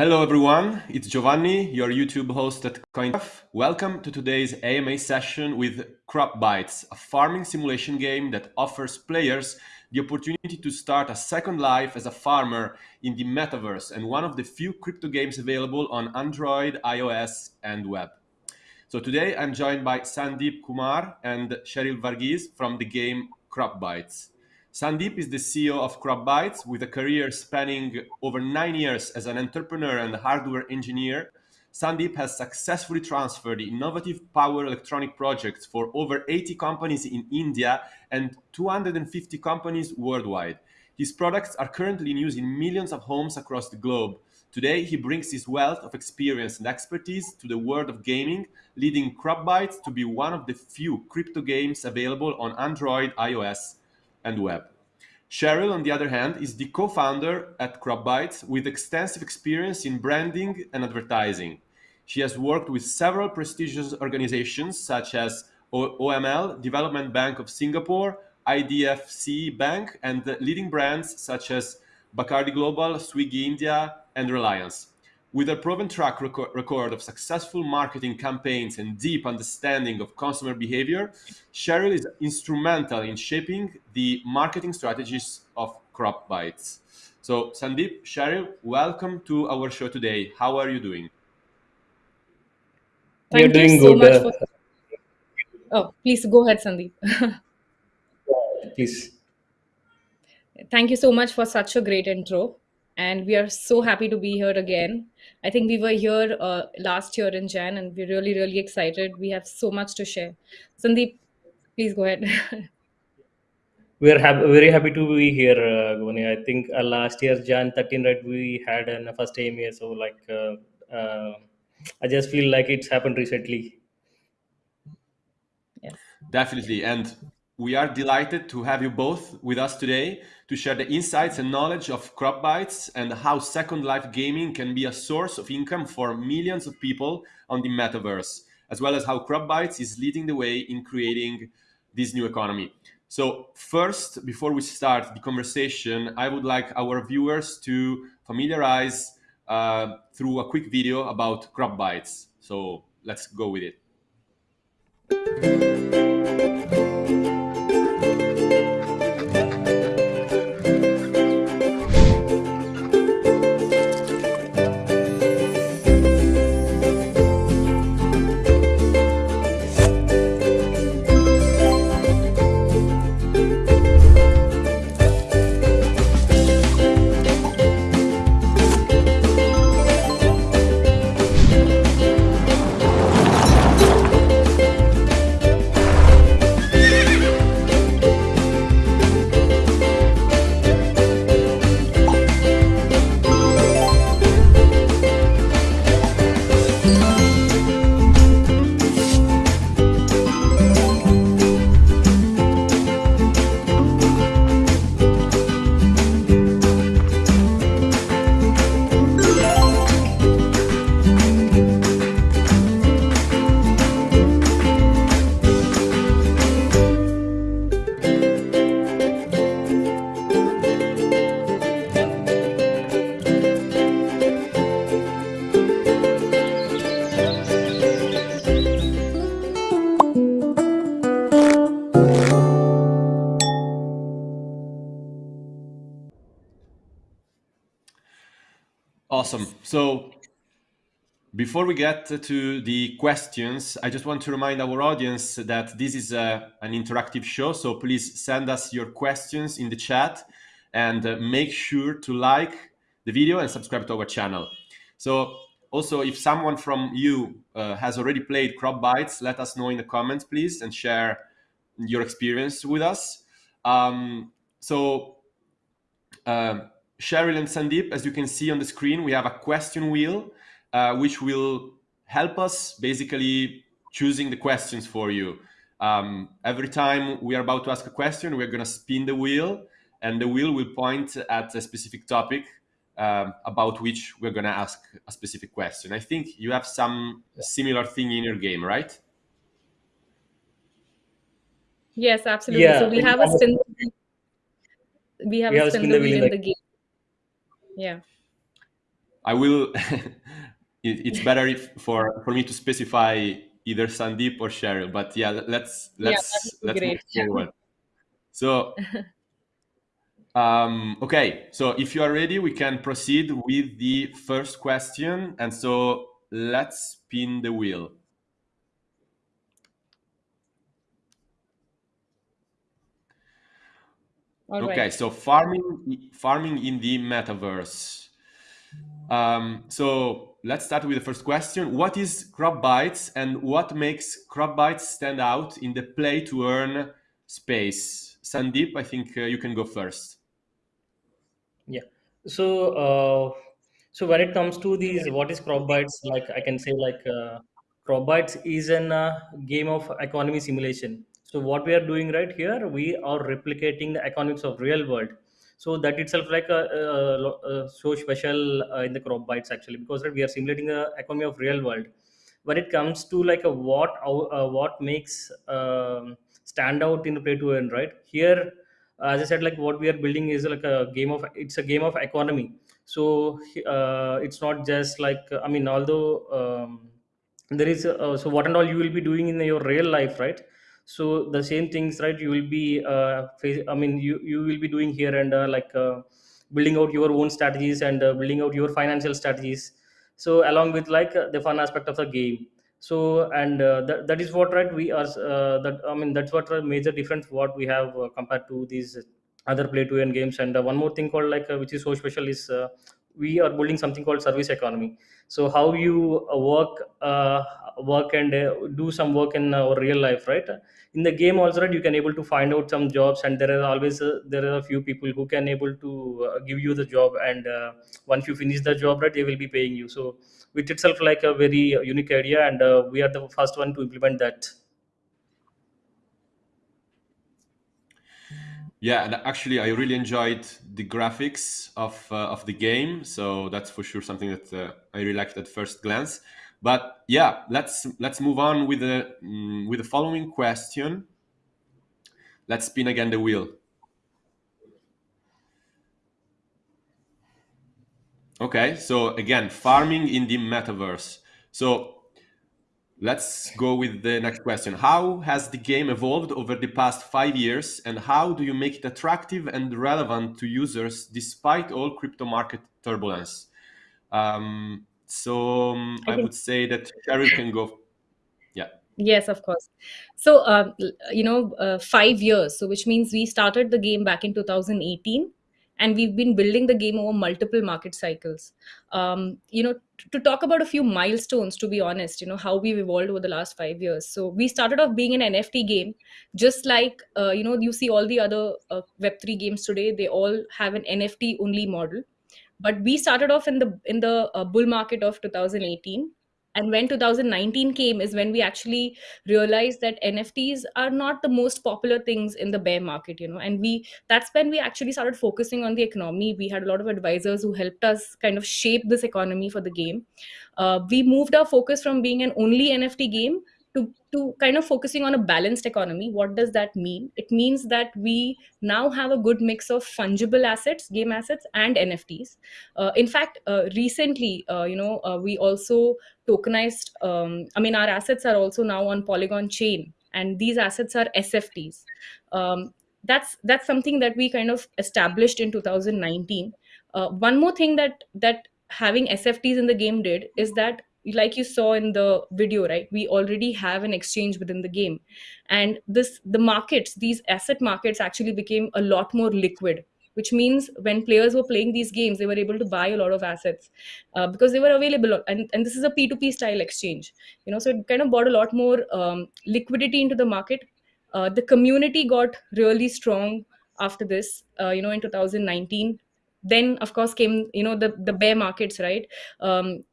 Hello everyone, it's Giovanni, your YouTube host at CoinTuff. Welcome to today's AMA session with Crop Bytes, a farming simulation game that offers players the opportunity to start a second life as a farmer in the metaverse and one of the few crypto games available on Android, iOS, and web. So today I'm joined by Sandeep Kumar and Cheryl Varghese from the game Crop Bytes. Sandeep is the CEO of Crop Bytes with a career spanning over nine years as an entrepreneur and hardware engineer. Sandeep has successfully transferred innovative power electronic projects for over 80 companies in India and 250 companies worldwide. His products are currently in use in millions of homes across the globe. Today, he brings his wealth of experience and expertise to the world of gaming, leading Crop Bytes to be one of the few crypto games available on Android, iOS, and web. Cheryl, on the other hand, is the co-founder at CropBytes with extensive experience in branding and advertising. She has worked with several prestigious organizations such as OML, Development Bank of Singapore, IDFC Bank, and leading brands such as Bacardi Global, Swiggy India, and Reliance. With a proven track record of successful marketing campaigns and deep understanding of consumer behavior, Cheryl is instrumental in shaping the marketing strategies of Crop Bytes. So, Sandeep, Cheryl, welcome to our show today. How are you doing? Thank You're you doing so good. much Uh, for. Oh, please go ahead, Sandeep. please. Thank you so much for such a great intro. And we are so happy to be here again. I think we were here uh, last year in Jan, and we're really, really excited. We have so much to share. Sandeep, please go ahead. We're hap- very happy to be here, uh, Goni. I think uh, last year, Jan 13, right, we had an uh, first AMA. So, like, uh, uh, I just feel like it's happened recently. yes. Definitely. And we are delighted to have you both with us today to share the insights and knowledge of Crop Bytes and how Second Life gaming can be a source of income for millions of people on the metaverse, as well as how Crop Bytes is leading the way in creating this new economy. So first, before we start the conversation, I would like our viewers to familiarize uh, through a quick video about Crop Bytes. So let's go with it. Before we get to the questions, I just want to remind our audience that this is a, an interactive show. So please send us your questions in the chat and uh, make sure to like the video and subscribe to our channel. So also, if someone from you uh, has already played Crop Bytes, let us know in the comments, please, and share your experience with us. Um, so uh, Cheryl and Sandeep, as you can see on the screen, we have a question wheel, uh, which will help us basically choosing the questions for you. Um, every time we are about to ask a question, we're going to spin the wheel, and the wheel will point at a specific topic um, about which we're going to ask a specific question. I think you have some similar thing in your game, right? Yes, absolutely. So Yeah, we we have a spin. We have we a have a spin spin the the wheel wheel in in the the game. Yeah. I will. it, it's better if, for for me to specify either Sandeep or Cheryl. But yeah, let's let's be let's move great. forward. So um, okay, so if you are ready, we can proceed with the first question. And so let's spin the wheel. All okay, right. so farming farming in the metaverse. Um, so let's start with the first question. What is Crop Bytes and what makes Crop Bytes stand out in the play to earn space? Sandeep, I think uh, you can go first. Yeah. So, uh, so when it comes to these, what is crop bytes? Like I can say, like uh, crop bytes is an uh, game of economy simulation. So what we are doing right here, we are replicating the economics of real world. So that itself like a, uh so special uh, in the crop bytes actually because right, we are simulating the economy of real world. When it comes to like a what uh, what makes um, stand out in the play to earn, right? Here as i said like what we are building is like a game of it's a game of economy so uh, it's not just like i mean although um, there is uh, so what and all you will be doing in your real life right so the same things right you will be uh, i mean you you will be doing here and uh, like uh, building out your own strategies and uh, building out your financial strategies. So along with like uh, the fun aspect of the game. So and uh, that, that is what right we are uh, that i mean that's what a major difference what we have uh, compared to these other play to earn games. And uh, one more thing called like uh, which is so special is uh, we are building something called service economy. So how you uh, work uh, work and uh, do some work in our real life right in the game also right you can able to find out some jobs and there are always uh, there are a few people who can able to uh, give you the job and uh, once you finish the job right they will be paying you so which itself like a very uh, unique idea and uh, we are the first one to implement that Yeah, and actually, I really enjoyed the graphics of of the game. So that's for sure something that I really liked at first glance. But yeah, let's let's move on with the mm, with the following question. Let's spin again the wheel. Okay, so again, farming in the metaverse. So let's go with the next question. How has the game evolved over the past five years, and how do you make it attractive and relevant to users despite all crypto market turbulence? Um, so um, I I would say that Cheryl can go. Yeah. Yes, of course. So, um, you know, uh, five years. So, which means we started the game back in 2018, and we've been building the game over multiple market cycles. Um, you know, to talk about a few milestones, to be honest, you know, how we've evolved over the last five years. So, we started off being an NFT game, just like, uh, you know, you see all the other uh, Web3 games today, they all have an NFT only model but we started off in the in the uh, bull market of 2018 and when 2019 came is when we actually realized that nfts are not the most popular things in the bear market you know. And we that's when we actually started focusing on the economy. We had a lot of advisors who helped us kind of shape this economy for the game. Uh, we moved our focus from being an only nft game to, to kind of focusing on a balanced economy what does that mean? It means that we now have a good mix of fungible assets game assets and nfts uh, in fact uh, recently uh, you know uh, we also tokenized um, i mean our assets are also now on polygon chain and these assets are sfts um, that's that's something that we kind of established in 2019 uh, one more thing that that having sfts in the game did is that like you saw in the video right? We already have an exchange within the game. And this the markets these asset markets actually became a lot more liquid which means when players were playing these games they were able to buy a lot of assets uh, because they were available. And, and this is a p2p style exchange you know so it kind of brought a lot more um, liquidity into the market. Uh, the community got really strong after this uh, you know in 2019 then of course came you know the the bear markets right? Um,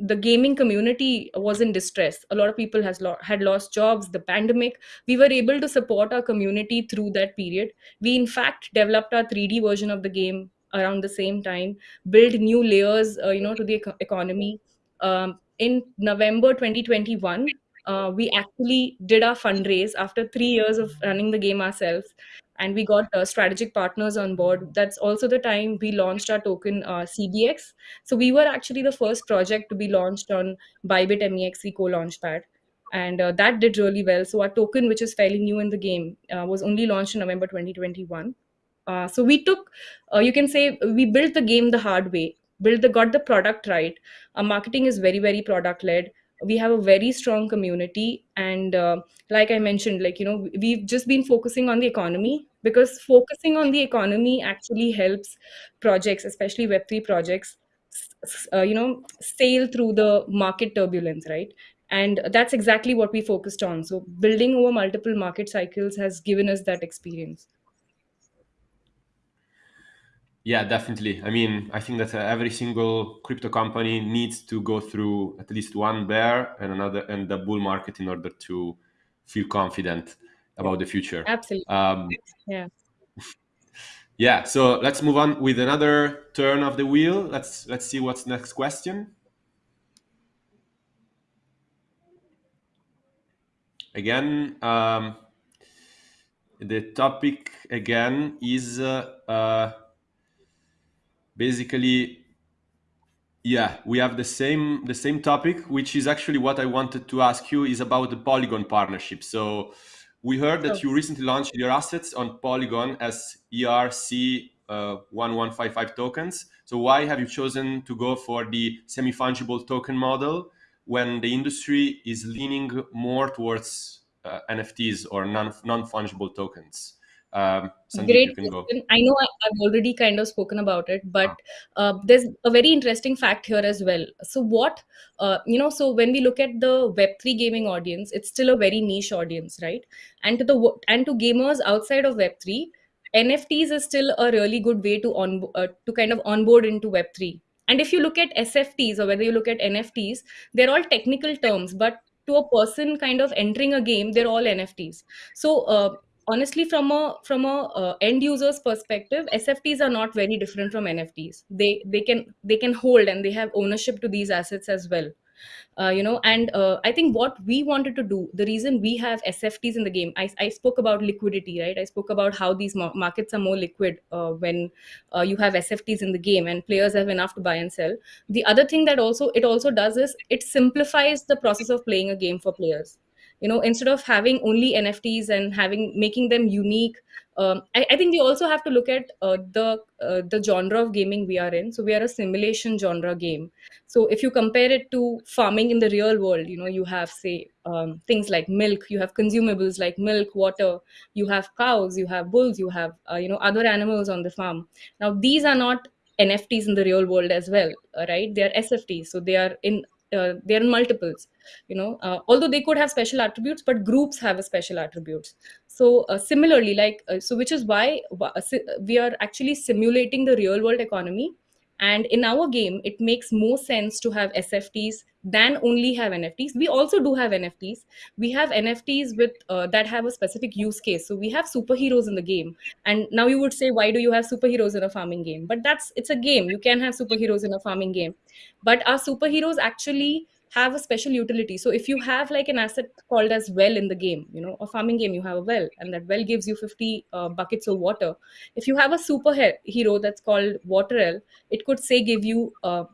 the gaming community was in distress. A lot of people has lo- had lost jobs the pandemic. We were able to support our community through that period. We in fact developed our 3d version of the game around the same time build new layers uh, you know to the eco- economy. Um, in november 2021 uh, we actually did our fundraise after three years of running the game ourselves and we got uh, strategic partners on board. That's also the time we launched our token uh, CBX. So we were actually the first project to be launched on Bybit MEXC co-launchpad and uh, that did really well. So our token, which is fairly new in the game, uh, was only launched in November 2021. Uh, so we took, uh, you can say, we built the game the hard way, built the got the product right. Our marketing is very very product led. We have a very strong community, and uh, like I mentioned, like you know, we've just been focusing on the economy because focusing on the economy actually helps projects, especially Web three projects, uh, you know, sail through the market turbulence, right? and that's exactly what we focused on. So building over multiple market cycles has given us that experience. Yeah definitely. I mean i think that uh, every single crypto company needs to go through at least one bear and another and the bull market in order to feel confident about the future. Absolutely. Um, yeah. Yeah so let's move on with another turn of the wheel. Let's let's see what's next question. Again um, the topic again is uh, uh, basically yeah we have the same the same topic which is actually what i wanted to ask you is about the polygon partnership. So we heard that you recently launched your assets on polygon as erc uh, 1155 tokens so why have you chosen to go for the semi-fungible token model when the industry is leaning more towards uh, NFTs or non non fungible tokens? Um, Sandeep, Great question. I know I, have already kind of spoken about it, but uh, there's a very interesting fact here as well. So, what, uh, you know, so when we look at the Web3 gaming audience, it's still a very niche audience, right? And to the and to gamers outside of Web3, NFTs is still a really good way to on uh, to kind of onboard into Web3 and if you look at SFTs or whether you look at NFTs, they're all technical terms, but to a person kind of entering a game, they're all NFTs. So uh, honestly, from a from a uh, end user's perspective, SFTs are not very different from NFTs. They they can they can hold and they have ownership to these assets as well. Uh, you know and uh, i think what we wanted to do the reason we have sfts in the game i, I spoke about liquidity right? I spoke about how these markets are more liquid uh, when uh, you have sfts in the game and players have enough to buy and sell. The other thing that also it also does is it simplifies the process of playing a game for players you know instead of having only nfts and having making them unique um, I, I, think we also have to look at uh, the uh, the genre of gaming we are in. So we are a simulation genre game. So if you compare it to farming in the real world, you know you have say um, things like milk, you have consumables like milk, water, you have cows, you have bulls, you have uh, you know other animals on the farm. Now these are not NFTs in the real world as well, uh, right? They are SFTs, so they are in uh, they're multiples you know uh, although they could have special attributes but groups have a special attributes. So uh, similarly like uh, so which is why uh, we are actually simulating the real world economy and in our game it makes more sense to have sfts than only have nfts we also do have nfts we have nfts with uh, that have a specific use case. So we have superheroes in the game. And now you would say why do you have superheroes in a farming game? But that's it's a game. You can have superheroes in a farming game. But our superheroes actually have a special utility. So if you have like an asset called as well in the game you know a farming game you have a well and that well gives you 50 uh, buckets of water. If you have a super hero that's called waterel it could say give you uh,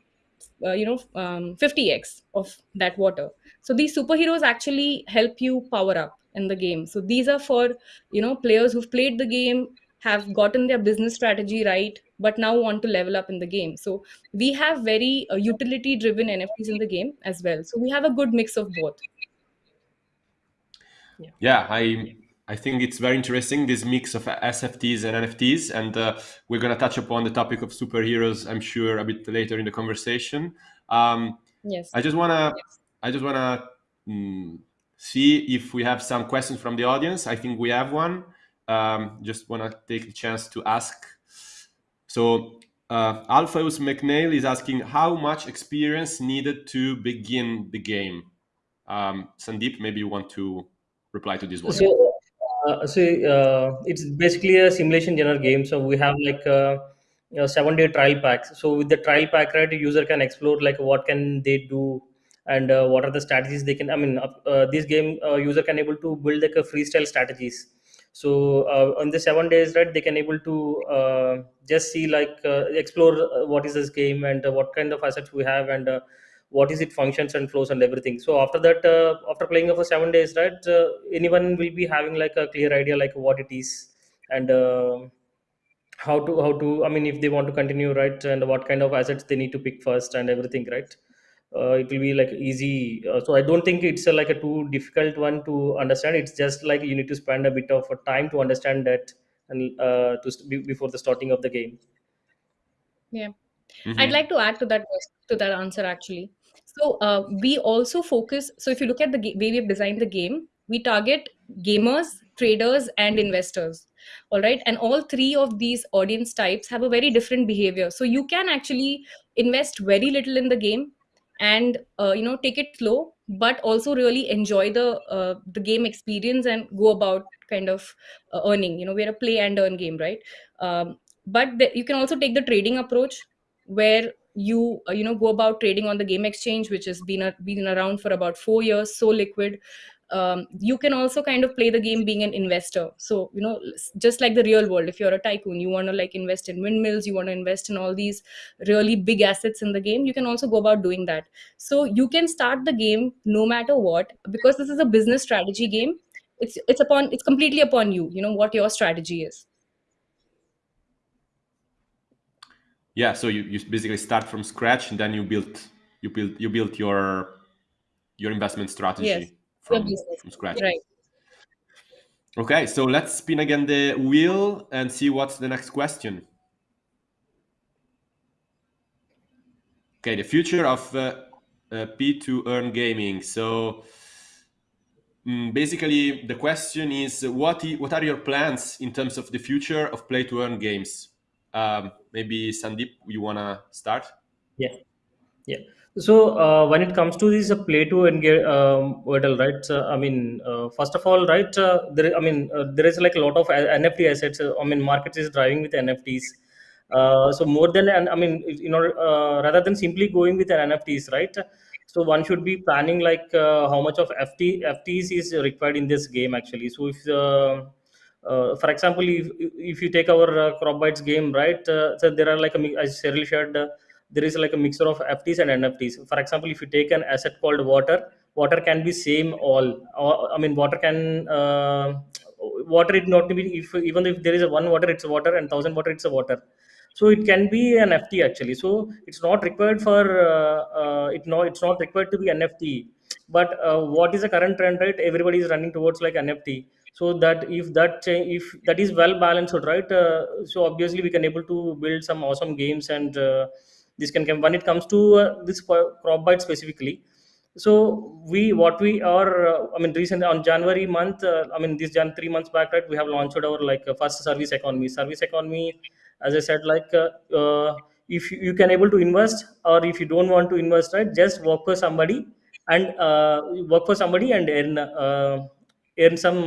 uh, you know um, 50x of that water. So these superheroes actually help you power up in the game. So these are for you know players who've played the game have gotten their business strategy right but now want to level up in the game. So we have very uh, utility driven nfts in the game as well. So we have a good mix of both. Yeah, yeah i i think it's very interesting this mix of sfts and nfts and uh, we're going to touch upon the topic of superheroes i'm sure a bit later in the conversation. Um, yes. I just want to yes. i just want to mm, see if we have some questions from the audience. I think we have one um, just want to take the chance to ask. So uh, McNeil is asking how much experience needed to begin the game. Um, Sandeep, maybe you want to reply to this one. So, uh, so uh, it's basically a simulation genre game. So we have like a, a seven day trial packs. So with the trial pack, right, the user can explore like what can they do and uh, what are the strategies they can. I mean, uh, this game uh, user can able to build like a freestyle strategies so uh, on the seven days right they can able to uh, just see like uh, explore uh, what is this game and uh, what kind of assets we have and what is it functions and flows and everything. So after that after playing for seven days right anyone will be having like a clear idea like what it is and uh, how to how to i mean if they want to continue right and what kind of assets they need to pick first and everything right it will be like easy uh, so i don't think it's a, like a too difficult one to understand it's just like you need to spend a bit of a time to understand that and uh, to st- before the starting of the game Yeah. I'd Mhm. like to add to that to that answer actually. So uh, we also focus. So if you look at the ga- way we've designed the game, we target gamers, traders, and investors. All right, and all three of these audience types have a very different behavior. So you can actually invest very little in the game, and uh, you know take it slow, but also really enjoy the uh, the game experience and go about kind of uh, earning. You know, we're a play and earn game, right? Um, but the, you can also take the trading approach where you uh, you know go about trading on the game exchange which has been a, been around for about 4 years so liquid um, you can also kind of play the game being an investor. So you know just like the real world if you're a tycoon you want to like invest in windmills you want to invest in all these really big assets in the game you can also go about doing that. So you can start the game no matter what because this is a business strategy game. It's it's upon it's completely upon you you know what your strategy is. Yeah, so you, you basically start from scratch and then you build you build you build your your investment strategy. Your from from scratch. right Okay, so let's spin again the wheel and see what's the next question. Okay, the future of uh, uh, P2 earn gaming. So mm, basically, the question is, what what are your plans in terms of the future of play to earn games? Um, maybe Sandeep, you wanna start? yeah Yeah. So uh, when it comes to this uh, play to engage um, right? Uh, I mean, uh, first of all, right? Uh, there, I mean, uh, there is like a lot of uh, NFT assets. Uh, I mean, market is driving with NFTs. Uh, so more than, and I mean, you know, uh, rather than simply going with an NFTs, right? So one should be planning like uh, how much of FT FTs is required in this game actually. So if uh, uh, for example, if, if you take our uh, crop bytes game, right? Uh, so there are like a, mi- as Cheryl shared, uh, there is like a mixture of FTs and NFTs. For example, if you take an asset called water, water can be same all. I mean, water can uh, water it not to be if even if there is a one water, it's a water, and thousand water, it's a water. So it can be an FT actually. So it's not required for uh, uh, it. No, it's not required to be an NFT. But uh, what is the current trend? Right, everybody is running towards like NFT so that if that if that is well balanced right uh, so obviously we can able to build some awesome games and uh, this can come when it comes to uh, this crop byte specifically. So we what we are uh, i mean recently on january month uh, i mean this jan 3 months back right we have launched our like uh, first service economy. Service economy as i said like uh, uh, if you you can able to invest or if you don't want to invest right just work for somebody and work for somebody and earn earn some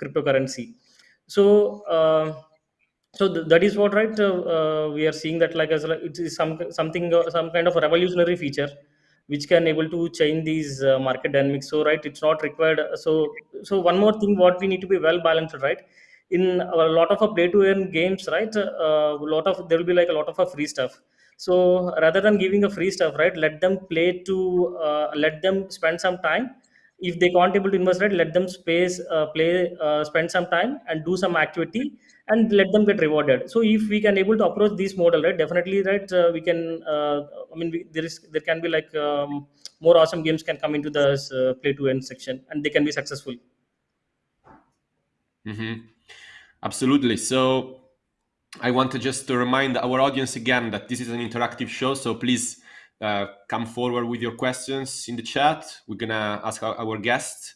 cryptocurrency. So so th- that is what right uh, uh, we are seeing that like as it is some something uh, some kind of revolutionary feature which can able to change these uh, market dynamics. So right it's not required. So so one more thing what we need to be well balanced right? In a lot of play to earn games right uh, a lot of there will be like a lot of free stuff. So rather than giving a free stuff right let them play to uh, let them spend some time. If they can't able to invest right let them space uh, play uh, spend some time and do some activity and let them get rewarded so if we can able to approach this model right definitely right uh, we can uh, i mean we, there is there can be like um, more awesome games can come into the uh, play to end section and they can be successful hmm Absolutely. So I want to just to remind our audience again that this is an interactive show. So please uh, come forward with your questions in the chat. We're gonna ask our, our guests.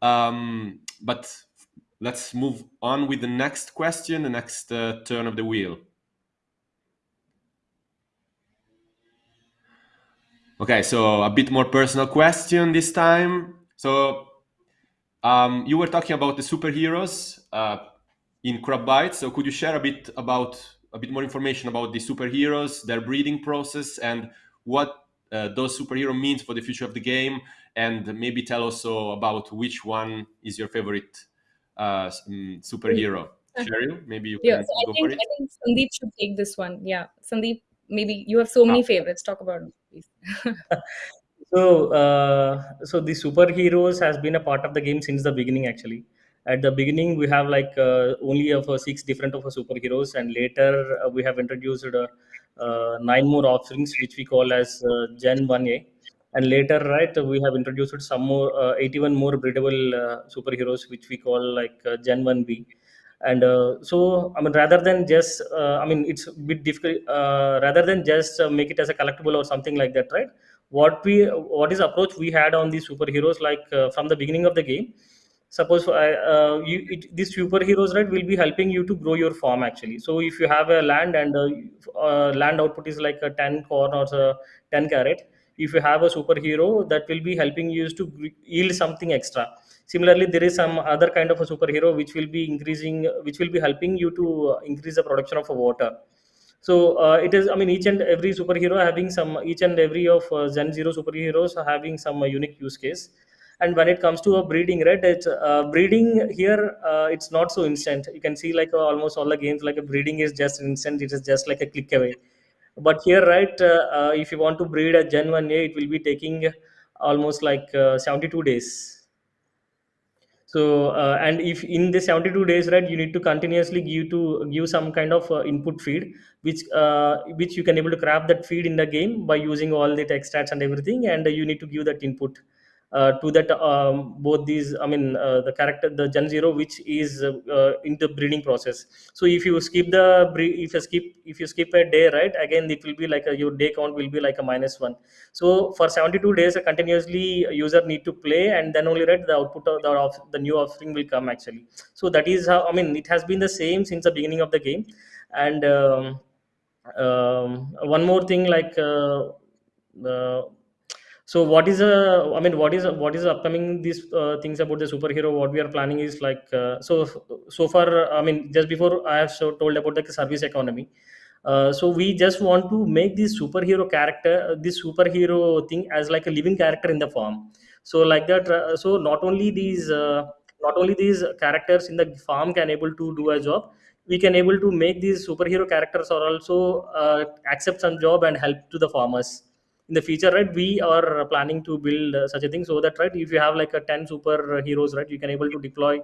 Um, but let's move on with the next question, the next uh, turn of the wheel. Okay, so a bit more personal question this time. So um, you were talking about the superheroes uh, in Crop Bytes. So could you share a bit about a bit more information about the superheroes, their breeding process, and what uh, those superhero means for the future of the game, and maybe tell also about which one is your favorite uh, mm, superhero. Cheryl, maybe you Yeah, can so I go for think it. I think Sandeep should take this one. Yeah, Sandeep, maybe you have so many Ah. favorites. Talk about it, please. so uh, so the superheroes has been a part of the game since the beginning actually at the beginning we have like uh, only of uh, six different of uh, superheroes and later uh, we have introduced uh, uh, nine more offerings which we call as uh, gen 1a and later right we have introduced some more uh, 81 more breedable uh, superheroes which we call like uh, gen 1b and uh, so i mean rather than just uh, i mean it's a bit difficult uh, rather than just make it as a collectible or something like that right? What we what is approach we had on these superheroes like from the beginning of the game. Suppose uh, you it, these superheroes right will be helping you to grow your farm actually. So if you have a land and uh, uh, land output is like a 10 corn or a 10 carrot if you have a superhero that will be helping you to yield something extra. Similarly there is some other kind of a superhero which will be increasing which will be helping you to uh, increase the production of water. So uh, it is i mean each and every superhero having some each and every of uh, gen zero superheroes having some uh, unique use case. And when it comes to a breeding right it's uh, breeding here uh, it's not so instant. You can see like almost all the games like a breeding is just instant. It is just like a click away but here right uh, uh, if you want to breed a gen 1a it will be taking almost like uh, 72 days. So uh, and if in the 72 days right you need to continuously give to give some kind of uh, input feed which uh, which you can able to craft that feed in the game by using all the text stats and everything and you need to give that input to that um, both these i mean uh, the character the gen zero which is uh, uh, in the breeding process. So if you skip the if you skip if you skip a day right again it will be like a, your day count will be like a minus one. So for 72 days continuously user need to play and then only right the output of the, of the new offering will come actually. So that is how i mean it has been the same since the beginning of the game. And um, um, one more thing like uh, uh, so what is a i mean what is what is upcoming these uh, things about the superhero? What we are planning is like uh, so so far i mean just before i have so told about the service economy uh, so we just want to make this superhero character uh, this superhero thing as like a living character in the farm. So like that uh, so not only these uh, not only these characters in the farm can able to do a job we can able to make these superhero characters or also uh, accept some job and help to the farmers in the future right we are planning to build uh, such a thing so that right if you have like a 10 superheroes right you can able to deploy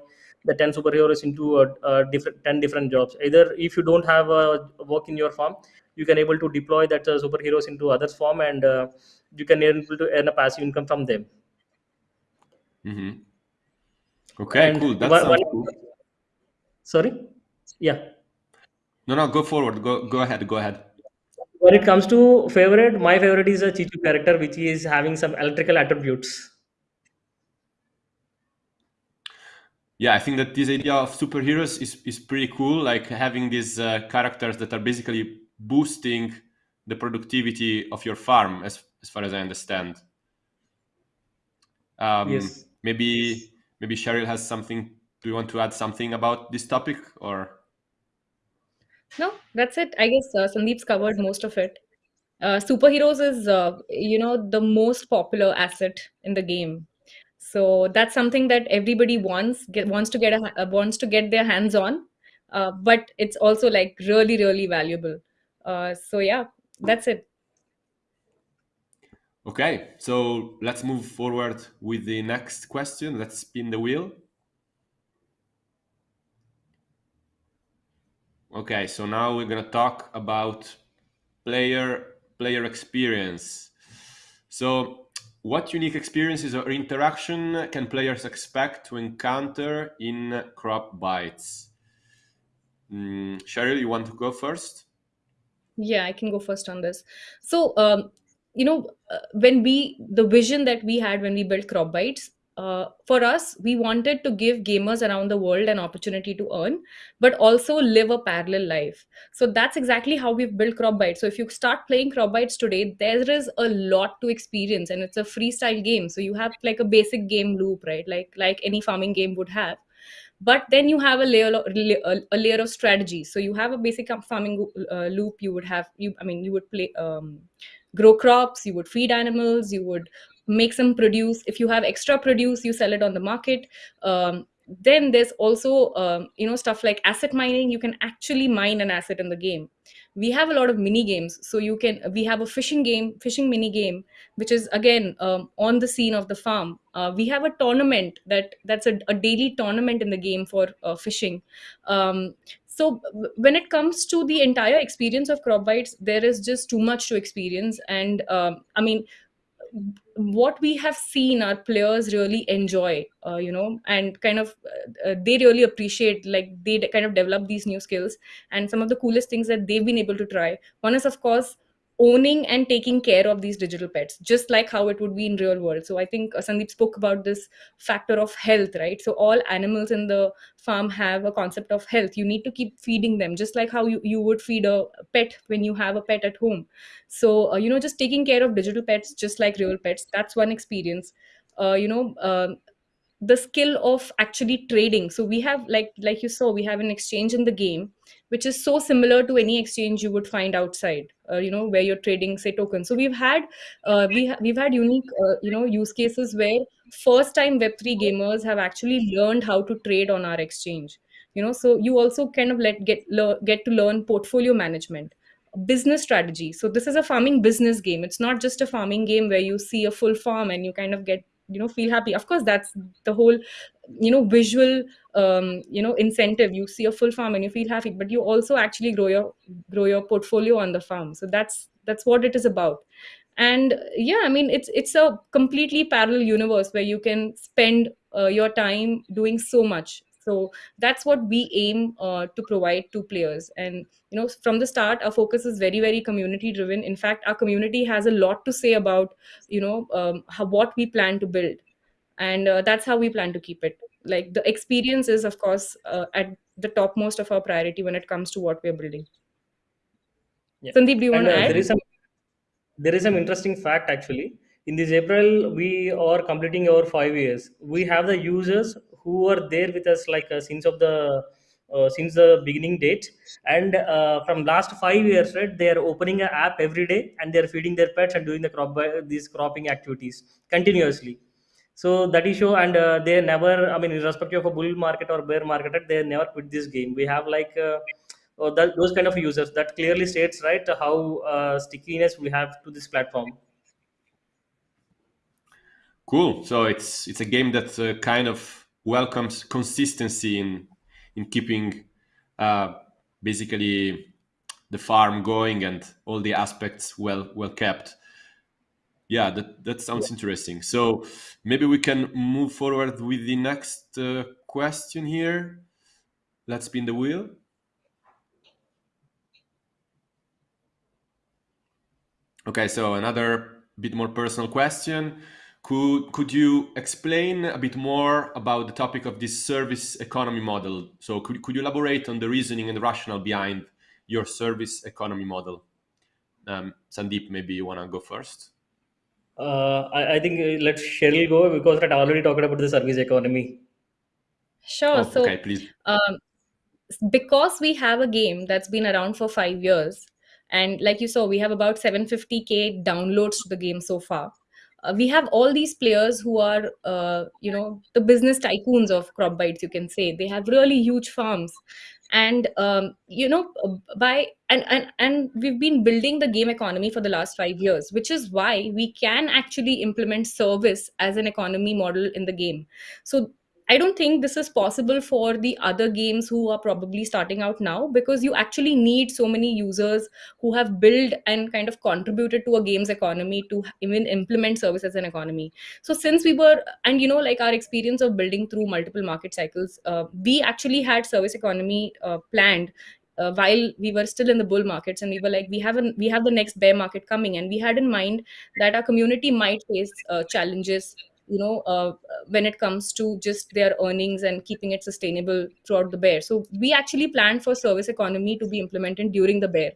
the 10 superheroes into a, a different 10 different jobs either if you don't have a work in your farm you can able to deploy that uh, superheroes into others farm and uh, you can able to earn a passive income from them mm-hmm. Okay, and cool. That one, sounds cool. sorry yeah No, no, go forward. Go, go ahead. Go ahead. When it comes to favorite my favorite is a chichu character which is having some electrical attributes Yeah, I think that this idea of superheroes is, is pretty cool. Like having these uh, characters that are basically boosting the productivity of your farm, as as far as I understand. Um, yes maybe maybe Cheryl has something. Do you want to add something about this topic, or? No, that's it. I guess uh, Sandeep's covered most of it. Uh, superheroes is, uh, you know, the most popular asset in the game. So that's something that everybody wants get, wants to get a, uh, wants to get their hands on. Uh, but it's also like really really valuable. Uh, so yeah, that's it. Okay, so let's move forward with the next question. Let's spin the wheel. Okay, so now we're gonna talk about player player experience. So, what unique experiences or interaction can players expect to encounter in Crop Bytes? Mm, Cheryl, you want to go first? Yeah, I can go first on this. So, um, you know, uh, when we, the vision that we had when we built Crop Bytes, uh, for us, we wanted to give gamers around the world an opportunity to earn, but also live a parallel life. So that's exactly how we've built Crop Bytes. So if you start playing Crop Bytes today, there is a lot to experience, and it's a freestyle game. So you have like a basic game loop, right? Like like any farming game would have but then you have a layer of, a layer of strategy so you have a basic farming uh, loop you would have you i mean you would play um, grow crops you would feed animals you would make some produce. If you have extra produce you sell it on the market. Um, then there's also um, you know stuff like asset mining. You can actually mine an asset in the game. We have a lot of mini games. So you can we have a fishing game fishing mini game which is again um, on the scene of the farm. Uh, we have a tournament that that's a, a daily tournament in the game for uh, fishing. Um, so when it comes to the entire experience of crop bytes there is just too much to experience. And um, i mean what we have seen our players really enjoy uh, you know and kind of uh, uh, they really appreciate like they kind of develop these new skills. And some of the coolest things that they've been able to try. One is of course owning and taking care of these digital pets just like how it would be in real world. So i think uh, sandeep spoke about this factor of health right? So all animals in the farm have a concept of health. You need to keep feeding them just like how you, you would feed a pet when you have a pet at home. So uh, you know just taking care of digital pets just like real pets that's one experience. Uh, you know um the skill of actually trading. So we have like like you saw we have an exchange in the game which is so similar to any exchange you would find outside uh, you know where you're trading say tokens. So we've had uh, we ha- we've had unique uh, you know use cases where first time web3 gamers have actually learned how to trade on our exchange. You know so you also kind of let get get to learn portfolio management business strategy. So this is a farming business game. It's not just a farming game where you see a full farm and you kind of get you know feel happy. Of course that's the whole you know visual um, you know incentive. You see a full farm and you feel happy but you also actually grow your grow your portfolio on the farm. So that's that's what it is about. And yeah i mean it's it's a completely parallel universe where you can spend uh, your time doing so much so that's what we aim uh, to provide to players and you know from the start our focus is very very community driven in fact our community has a lot to say about you know um, how, what we plan to build and uh, that's how we plan to keep it like the experience is of course uh, at the topmost of our priority when it comes to what we're building Yeah. sandeep do you want to uh, add there is some there is some interesting fact actually. In this April, we are completing our five years. We have the users who are there with us like uh, since of the uh, since the beginning date, and uh, from last five years, right? They are opening an app every day and they are feeding their pets and doing the crop these cropping activities continuously. So that is show, and uh, they never. I mean, irrespective of a bull market or bear market, they never quit this game. We have like. Uh, that, those kind of users that clearly states right how uh, stickiness we have to this platform Cool. So it's it's a game that kind of welcomes consistency in in keeping uh, basically the farm going and all the aspects well well kept. Yeah, that that sounds interesting. So maybe we can move forward with the next uh, question here. Let's spin the wheel. Okay, so another bit more personal question. Could could you explain a bit more about the topic of this service economy model? So could, could you elaborate on the reasoning and the rationale behind your service economy model? Um, Sandeep, maybe you want to go first. uh, I, I think uh, let cheryl go because right, i already talked about the service economy sure Oh, okay, please. um, because we have a game that's been around for five years and like you saw we have about 750k downloads to the game so far uh, we have all these players who are uh, you know the business tycoons of crop bytes you can say. They have really huge farms. And um, you know by and, and and we've been building the game economy for the last five years which is why we can actually implement service as an economy model in the game. So I don't think this is possible for the other games who are probably starting out now because you actually need so many users who have built and kind of contributed to a game's economy to even implement service as an economy. So since we were, and you know, like our experience of building through multiple market cycles, uh, we actually had service economy uh, planned. Uh, while we were still in the bull markets and we were like we have an, we have the next bear market coming and we had in mind that our community might face uh, challenges you know uh, when it comes to just their earnings and keeping it sustainable throughout the bear. So we actually planned for service economy to be implemented during the bear.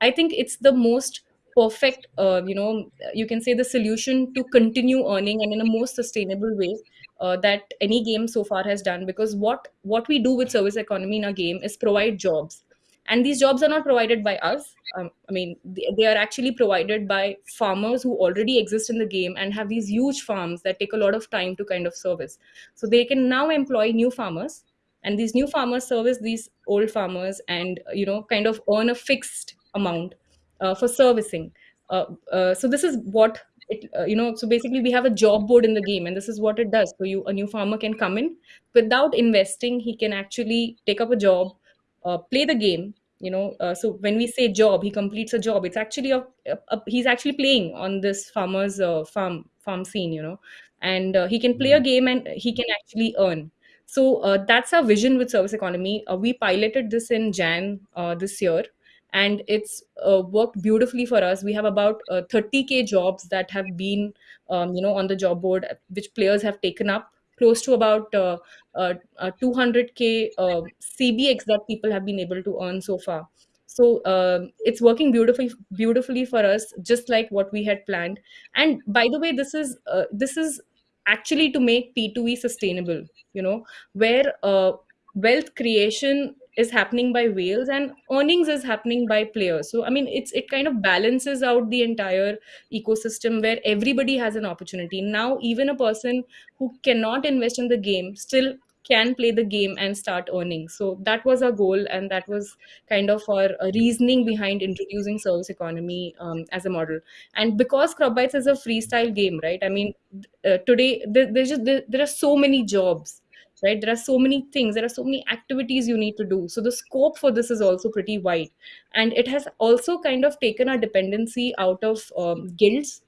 I think it's the most perfect uh, you know you can say the solution to continue earning and in a most sustainable way uh, that any game so far has done. Because what what we do with service economy in a game is provide jobs and these jobs are not provided by us. Um, i mean they, they are actually provided by farmers who already exist in the game and have these huge farms that take a lot of time to kind of service. So they can now employ new farmers and these new farmers service these old farmers and you know kind of earn a fixed amount uh, for servicing. Uh, uh, so this is what it uh, you know so basically we have a job board in the game and this is what it does. So you a new farmer can come in. Without investing he can actually take up a job uh, play the game you know uh, so when we say job he completes a job. It's actually a, a, a he's actually playing on this farmer's uh, farm farm scene you know and uh, he can play a game and he can actually earn. So uh, that's our vision with service economy. Uh, we piloted this in jan uh, this year and it's uh, worked beautifully for us. We have about uh, 30k jobs that have been um, you know on the job board which players have taken up close to about 200k uh, cbx that people have been able to earn so far. So um it's working beautifully beautifully for us just like what we had planned. And by the way this is uh, this is actually to make p2e sustainable you know where uh, wealth creation is happening by whales and earnings is happening by players. So i mean it's it kind of balances out the entire ecosystem where everybody has an opportunity. Now even a person who cannot invest in the game still can play the game and start earning. So that was our goal and that was kind of our uh, reasoning behind introducing service economy um, as a model. And because crop is a freestyle game right? I mean uh, today there, there's just there, there are so many jobs right? There are so many things there are so many activities you need to do. So the scope for this is also pretty wide. And it has also kind of taken our dependency out of um, guilds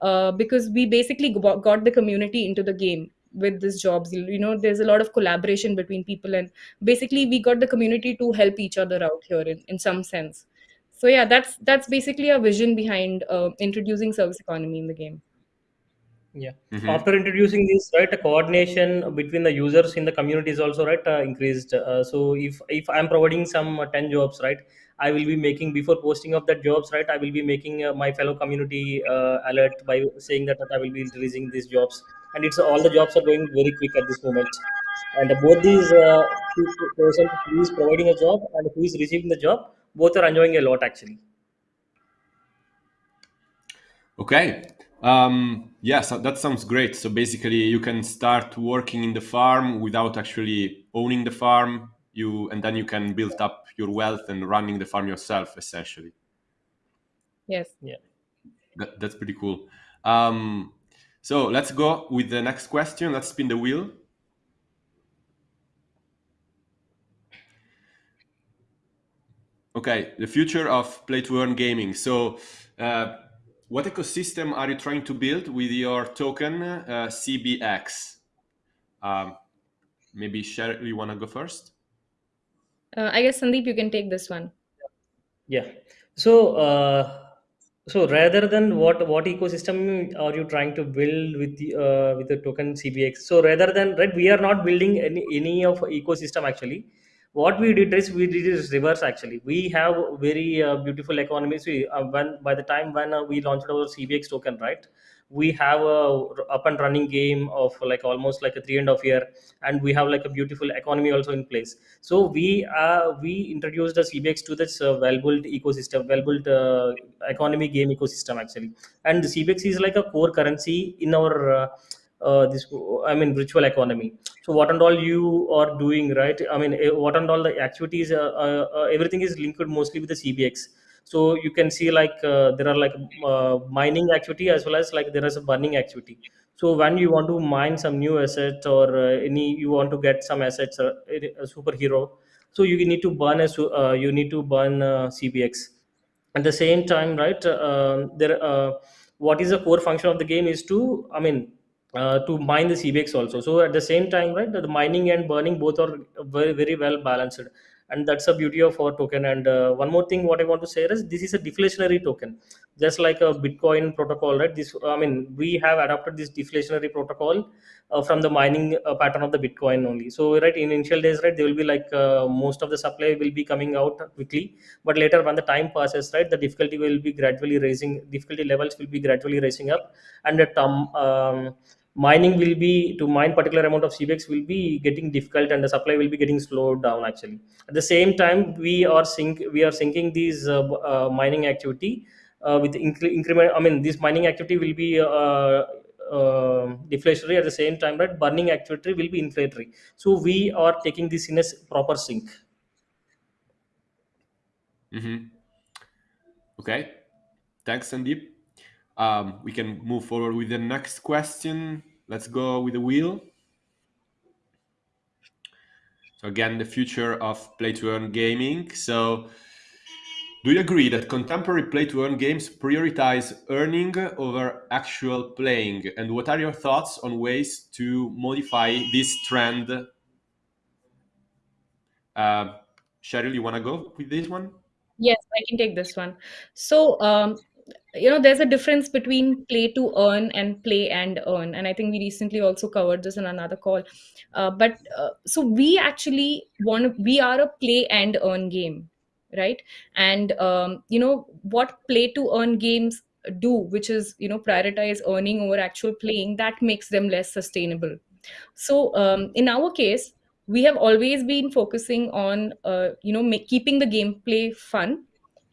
uh, because we basically got the community into the game with these jobs you you know there's a lot of collaboration between people and basically we got the community to help each other out here in, in some sense so yeah that's that's basically our vision behind uh, introducing service economy in the game Yeah. Mhm. After introducing this, right, the coordination between the users in the community is also right uh, increased. Uh, so if if I'm providing some uh, ten jobs, right, I will be making before posting of that jobs, right, I will be making uh, my fellow community uh, alert by saying that, that I will be releasing these jobs, and it's all the jobs are going very quick at this moment. And both these uh, person who is providing a job and who is receiving the job, both are enjoying a lot actually. Okay. Um, yeah, so that sounds great. So basically, you can start working in the farm without actually owning the farm. You and then you can build up your wealth and running the farm yourself, essentially. yes Yeah. That, that's pretty cool. Um, so let's go with the next question. Let's spin the wheel. Okay, the future of play to earn gaming. So, uh, what ecosystem are you trying to build with your token uh, CBX? Um, maybe Cheryl, you want to go first? Uh, i guess sandeep you can take this one Yeah. So, uh, so rather than what what ecosystem are you trying to build with the uh, with the token CBX? So rather than right, we are not building any any of ecosystem actually. What we did is we did is reverse actually. We have very uh, beautiful economies. We uh, when by the time when uh, we launched our CBX token, right? We have a up and running game of like almost like a three and a half year, and we have like a beautiful economy also in place. So we uh, we introduced the cbx to this uh, well built ecosystem well built uh, economy game ecosystem actually. And the cbx is like a core currency in our uh, uh, this i mean virtual economy. So what and all you are doing right? I mean eh, what and all the activities uh, uh, everything is linked mostly with the cbx so you can see like uh, there are like uh, mining activity as well as like there is a burning activity. So when you want to mine some new assets or uh, any you want to get some assets uh, a superhero so you need to burn a uh, you need to burn cbx at the same time right uh, there what is the core function of the game is to i mean uh, to mine the cbx also. So at the same time right the mining and burning both are very very well balanced and that's the beauty of our token. And uh, one more thing what i want to say is this is a deflationary token. Just like a bitcoin protocol right? This i mean we have adopted this deflationary protocol uh, from the mining uh, pattern of the bitcoin only. So right in initial days right there will be like uh, most of the supply will be coming out quickly. But later when the time passes right the difficulty will be gradually raising difficulty levels will be gradually raising up. And the term um, mining will be to mine particular amount of cbx will be getting difficult and the supply will be getting slowed down actually at the same time we are sync we are syncing these uh, uh, mining activity uh, with incre- increment i mean this mining activity will be uh, uh, deflationary at the same time right burning activity will be inflationary so we are taking this in a proper sync Mm-hmm. Okay, thanks, Sandeep. Um, we can move forward with the next question. Let's go with the wheel. So again, the future of play to earn gaming. So, do you agree that contemporary play to earn games prioritize earning over actual playing? And what are your thoughts on ways to modify this trend? Uh, Cheryl, you want to go with this one? Yes, I can take this one. So, um, you know, there's a difference between play to earn and play and earn. And I think we recently also covered this in another call. Uh, but uh, so we actually want, we are a play and earn game, right? And, um, you know, what play to earn games do, which is, you know, prioritize earning over actual playing, that makes them less sustainable. So, um, in our case, we have always been focusing on, uh, you know, make, keeping the gameplay fun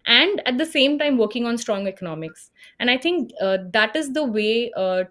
and at the same time working on strong economics. And i think uh, that is the way uh,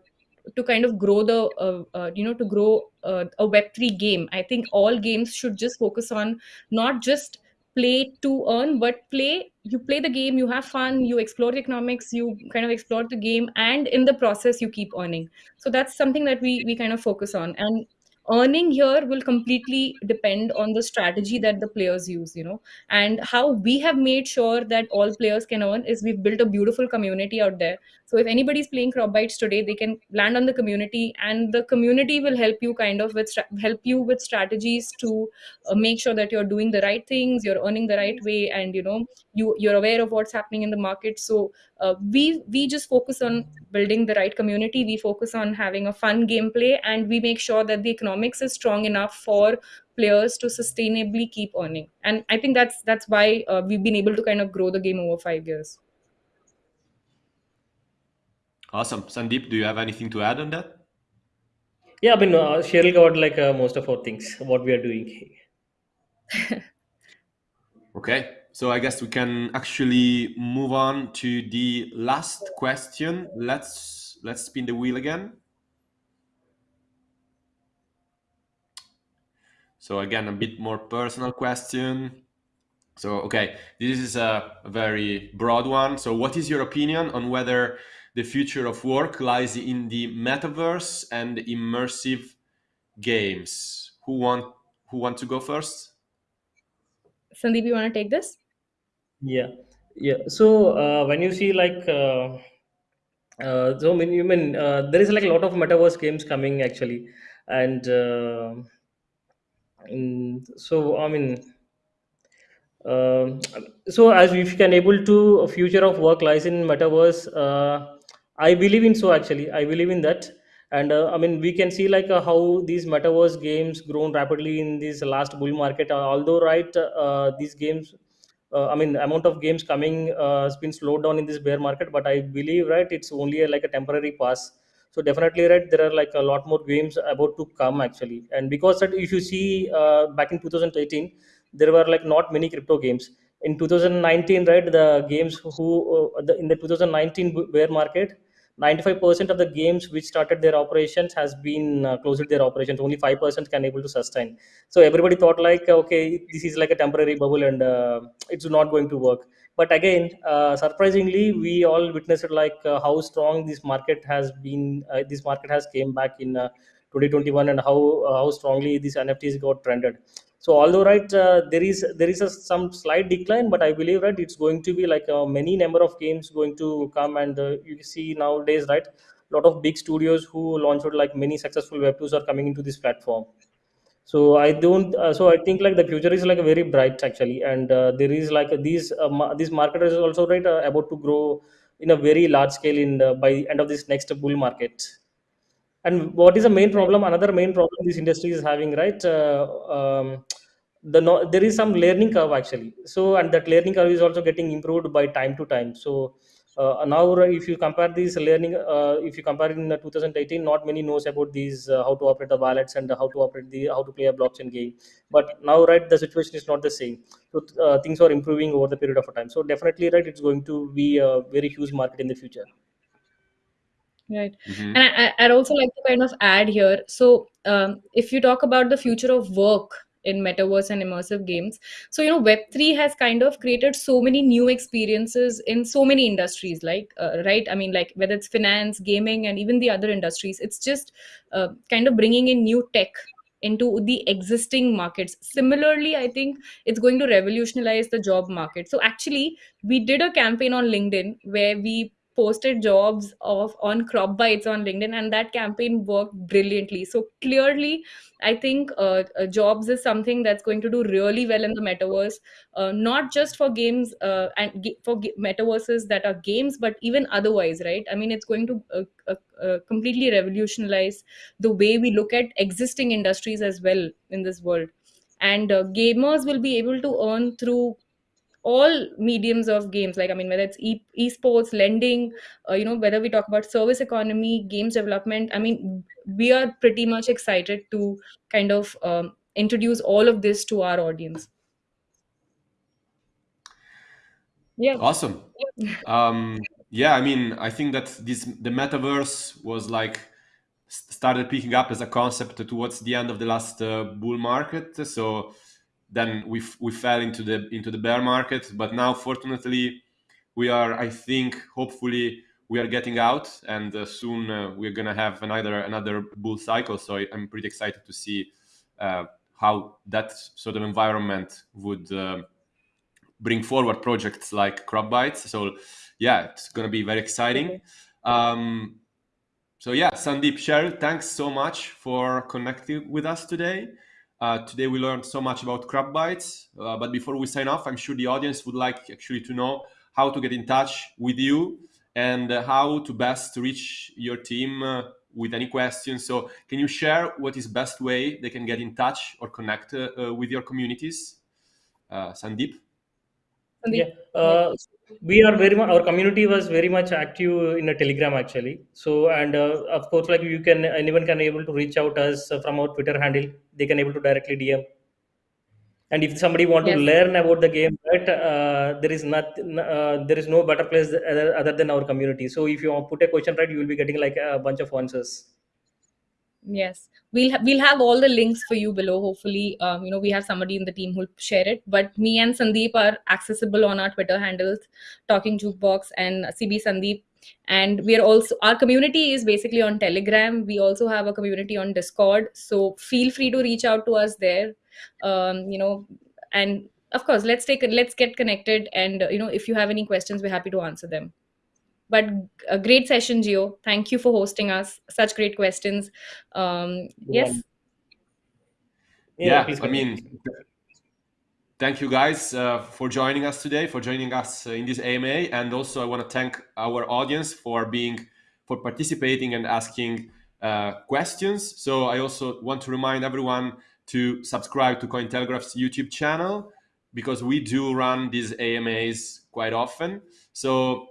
to kind of grow the uh, uh, you know to grow uh, a web3 game. I think all games should just focus on not just play to earn but play you play the game you have fun you explore economics you kind of explore the game and in the process you keep earning. So that's something that we we kind of focus on. And earning here will completely depend on the strategy that the players use you know. And how we have made sure that all players can earn is we've built a beautiful community out there. So if anybody's playing crop bytes today they can land on the community and the community will help you kind of with help you with strategies to uh, make sure that you're doing the right things you're earning the right way and you know you you're aware of what's happening in the market. So uh, we we just focus on building the right community. We focus on having a fun gameplay and we make sure that the economics is strong enough for players to sustainably keep earning and i think that's that's why uh, we've been able to kind of grow the game over 5 years Awesome. Sandeep, do you have anything to add on that? yeah i mean uh, cheryl covered like uh, most of our things what we are doing Okay, so I guess we can actually move on to the last question. Let's let's spin the wheel again. So again, a bit more personal question. So okay, this is a very broad one. So what is your opinion on whether the future of work lies in the metaverse and immersive games? Who want who want to go first? sandeep you want to take this yeah yeah so uh, when you see like uh, uh, so I mean, you mean uh, there is like a lot of metaverse games coming actually and uh, mm, so i mean um, so as if you can able to a future of work lies in metaverse uh, i believe in so actually. I believe in that. And uh, i mean we can see like uh, how these metaverse games grown rapidly in this last bull market. Uh, although right uh, these games uh, i mean amount of games coming uh, has been slowed down in this bear market. But i believe right it's only a, like a temporary pass so definitely right there are like a lot more games about to come actually. And because that if you see uh, back in 2018 there were like not many crypto games. In 2019 right the games who uh, the, in the 2019 bear market 95% of the games which started their operations has been uh, closed their operations. Only 5% can able to sustain. So everybody thought like okay this is like a temporary bubble and uh, it's not going to work but again uh, surprisingly we all witnessed like uh, how strong this market has been uh, this market has came back in uh, 2021 and how uh, how strongly these nfts got trended. So although right uh, there is there is a some slight decline but i believe right it's going to be like many number of games going to come and you see nowadays right a lot of big studios who launched like many successful web 2s are coming into this platform so i don't uh, so i think like the future is like very bright actually. And uh, there is like these uh, ma- this market is also right uh, about to grow in a very large scale in the, by end of this next bull market. And what is the main problem another main problem this industry is having right uh, um, the no, there is some learning curve actually. So and that learning curve is also getting improved by time to time. So now if you compare these learning uh, if you compare in 2018 not many knows about these uh, how to operate the wallets and how to operate the how to play a blockchain game. But now right the situation is not the same. So uh, things are improving over the period of time. So definitely right it's going to be a very huge market in the future. Right. Mm-hmm. and I, i'd also like to kind of add here. So um, if you talk about the future of work in metaverse and immersive games. So you know web3 has kind of created so many new experiences in so many industries like uh, right? I mean like whether it's finance gaming and even the other industries it's just uh, kind of bringing in new tech into the existing markets. Similarly i think it's going to revolutionize the job market. So actually we did a campaign on linkedin where we posted jobs of on crop bytes on linkedin and that campaign worked brilliantly. So clearly i think uh, uh, jobs is something that's going to do really well in the metaverse uh, not just for games uh, and for metaverses that are games but even otherwise right? I mean it's going to uh, uh, completely revolutionize the way we look at existing industries as well in this world. And gamers will be able to earn through all mediums of games like i mean whether it's e- esports lending uh, you know whether we talk about service economy games development i mean we are pretty much excited to kind of um, introduce all of this to our audience. Yeah. Awesome. Um yeah i mean i think that this the metaverse was like started picking up as a concept towards the end of the last uh, bull market. So then we we fell into the into the bear market. But now fortunately we are i think hopefully we are getting out. And uh, soon uh, we're going to have another another bull cycle. So i'm pretty excited to see uh, how that sort of environment would uh, bring forward projects like crop bytes. So yeah it's going to be very exciting. Um, so yeah sandeep cheryl thanks so much for connecting with us today uh, today we learned so much about crop bytes, uh, but before we sign off, I'm sure the audience would like actually to know how to get in touch with you and uh, how to best reach your team uh, with any questions. So can you share what is best way they can get in touch or connect uh, uh, with your communities? Sandeep? Yeah, we are very much, our community was very much active in a telegram actually. So and uh, of course like you can anyone can able to reach out us from our twitter handle. They can able to directly dm and if somebody want yes. to learn about the game right uh, there is not uh, there is no better place other, other than our community. So if you put a question right you will be getting like a bunch of answers yes. We'll ha- we'll have all the links for you below. Hopefully um, you know we have somebody in the team who'll share it. But me and sandeep are accessible on our twitter handles talking jukebox and cb sandeep. And we are also our community is basically on telegram. We also have a community on discord. So feel free to reach out to us there. Um, you know and of course let's take let's get connected. And you know if you have any questions we're happy to answer them but a great session Gio thank you for hosting us. Such great questions. Um yes? Yeah, yeah i mean thank you guys uh, for joining us today for joining us uh, in this ama and also i want to thank our audience for being for participating and asking uh, questions. So i also want to remind everyone to subscribe to cointelegraph's youtube channel because we do run these amas quite often. So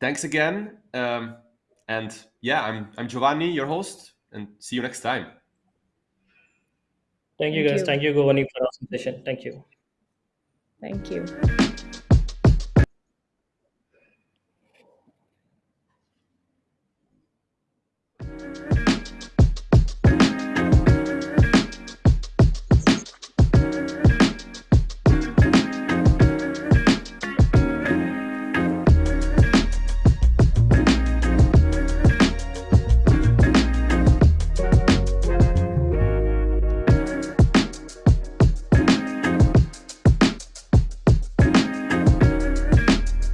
thanks again. Um, and yeah, I'm I'm Giovanni, your host, and see you next time. Thank you, Thank guys. You. Thank you, Giovanni, for our session. Thank you. Thank you.